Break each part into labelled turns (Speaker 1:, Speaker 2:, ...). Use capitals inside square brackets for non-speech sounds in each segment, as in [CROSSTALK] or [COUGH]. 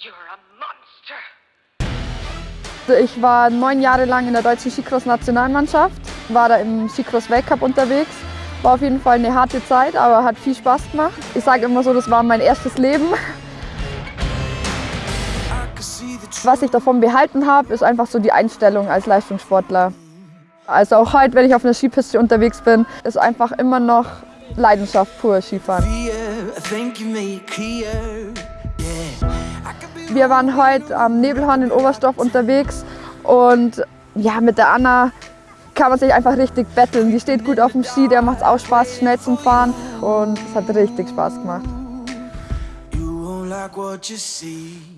Speaker 1: You're a monster. Also ich war neun Jahre lang in der deutschen Skicross-Nationalmannschaft, war da im Skicross-Weltcup unterwegs. War auf jeden Fall eine harte Zeit, aber hat viel Spaß gemacht. Ich sage immer so, das war mein erstes Leben. Was ich davon behalten habe, ist einfach so die Einstellung als Leistungssportler. Also auch heute, wenn ich auf einer Skipiste unterwegs bin, ist einfach immer noch Leidenschaft pur Skifahren. Wir waren heute am Nebelhorn in Oberstdorf unterwegs und ja, mit der Anna kann man sich einfach richtig betteln. Die steht gut auf dem Ski, der macht es auch Spaß, schnell zum Fahren und es hat richtig Spaß gemacht.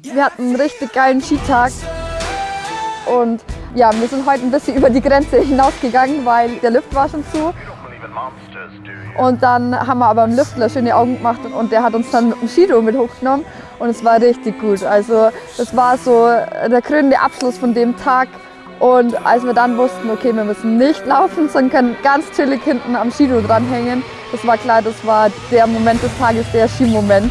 Speaker 1: Wir hatten einen richtig geilen Skitag und ja, wir sind heute ein bisschen über die Grenze [LAUGHS] hinausgegangen, weil der Lift war schon zu. Und dann haben wir aber im Lüftler schöne Augen gemacht und der hat uns dann mit dem Skido mit hochgenommen und es war richtig gut. Also das war so der krönende Abschluss von dem Tag. Und als wir dann wussten, okay, wir müssen nicht laufen, sondern können ganz chillig hinten am Skido dranhängen, das war klar, das war der Moment des Tages, der Skimoment.